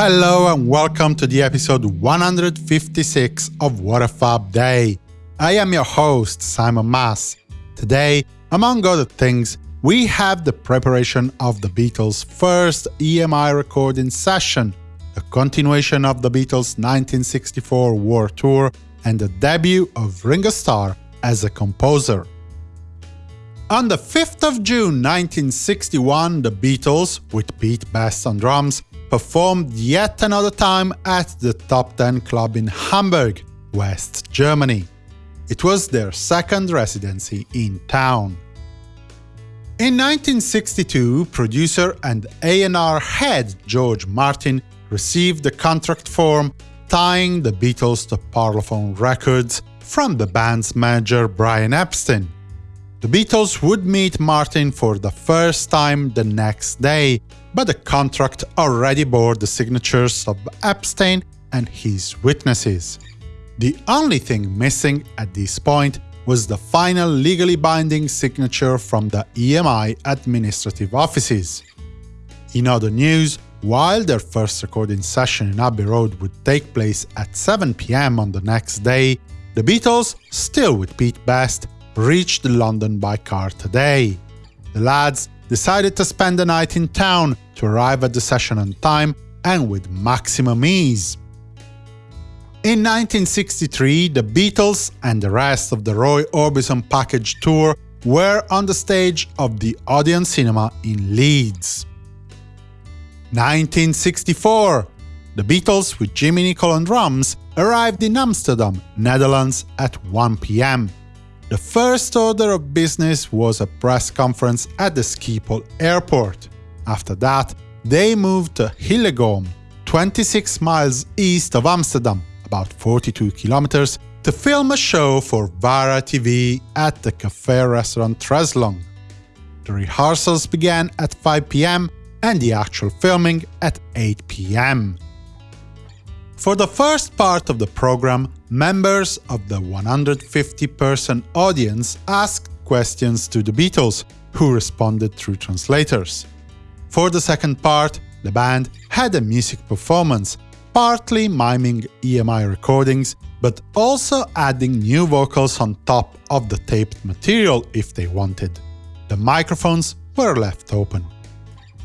Hello and welcome to the episode 156 of What a Fab Day. I am your host, Simon Mas. Today, among other things, we have the preparation of the Beatles' first EMI recording session, the continuation of the Beatles' 1964 World Tour, and the debut of Ringo Starr as a composer. On the 5th of June 1961, the Beatles, with Pete Best on drums, performed yet another time at the Top 10 Club in Hamburg, West Germany. It was their second residency in town. In 1962, producer and A&R head George Martin received the contract form tying the Beatles to Parlophone Records from the band's manager Brian Epstein. The Beatles would meet Martin for the first time the next day, but the contract already bore the signatures of Epstein and his witnesses. The only thing missing at this point was the final legally binding signature from the EMI administrative offices. In other news, while their first recording session in Abbey Road would take place at 7 pm on the next day, the Beatles, still with Pete Best, reached London by car today. The lads decided to spend the night in town to arrive at the session on time and with maximum ease. In 1963, the Beatles and the rest of the Roy Orbison package tour were on the stage of the Odeon Cinema in Leeds. 1964 The Beatles with Jimmy Nicol on drums arrived in Amsterdam, Netherlands at 1 pm. The first order of business was a press conference at the Schiphol airport. After that, they moved to Hillegom, 26 miles east of Amsterdam, about 42 kilometers, to film a show for Vara TV at the cafe restaurant Treslong. The rehearsals began at 5 pm and the actual filming at 8 pm. For the first part of the program, members of the 150-person audience asked questions to the Beatles, who responded through translators. For the second part, the band had a music performance, partly miming EMI recordings, but also adding new vocals on top of the taped material if they wanted. The microphones were left open.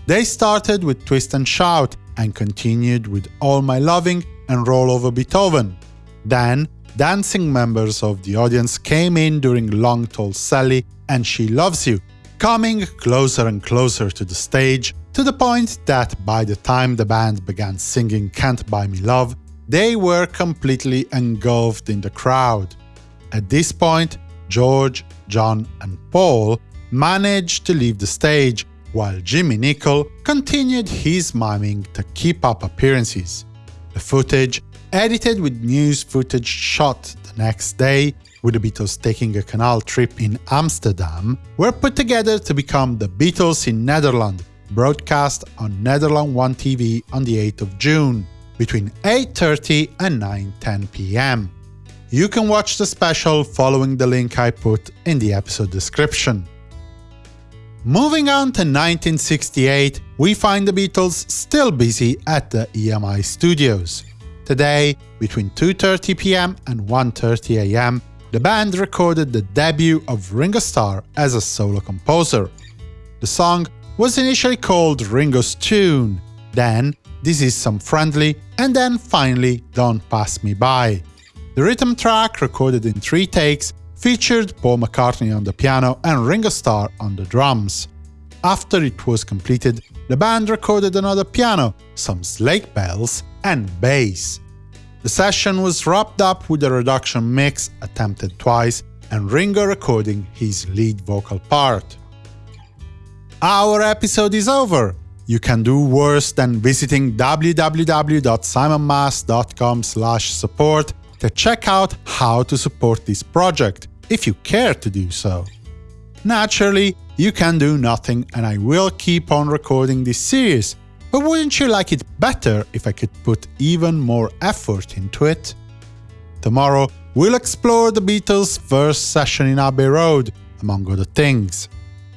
They started with Twist and Shout and continued with All My Loving and roll over Beethoven. Then, dancing members of the audience came in during Long Tall Sally and She Loves You, coming closer and closer to the stage, to the point that by the time the band began singing Can't Buy Me Love, they were completely engulfed in the crowd. At this point, George, John and Paul managed to leave the stage, while Jimmy Nicol continued his miming to keep up appearances. The footage, edited with news footage shot the next day, with the Beatles taking a canal trip in Amsterdam, were put together to become The Beatles in Netherlands, broadcast on Netherlands 1 TV on the 8th of June, between 8.30 and 9.10 pm. You can watch the special following the link I put in the episode description. Moving on to 1968, we find the Beatles still busy at the EMI studios. Today, between 2.30 pm and 1.30 am, the band recorded the debut of Ringo Starr as a solo composer. The song was initially called Ringo's Tune, then This Is Some Friendly, and then finally Don't Pass Me By. The rhythm track, recorded in three takes, featured Paul McCartney on the piano and Ringo Starr on the drums. After it was completed, the band recorded another piano, some sleigh bells, and bass. The session was wrapped up with a reduction mix attempted twice and Ringo recording his lead vocal part. Our episode is over! You can do worse than visiting www.simonmas.com support to check out how to support this project if you care to do so. Naturally, you can do nothing and I will keep on recording this series, but wouldn't you like it better if I could put even more effort into it? Tomorrow, we'll explore the Beatles' first session in Abbey Road, among other things.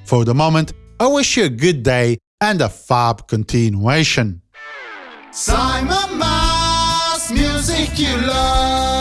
For the moment, I wish you a good day and a fab continuation. Simon Mas, music you love.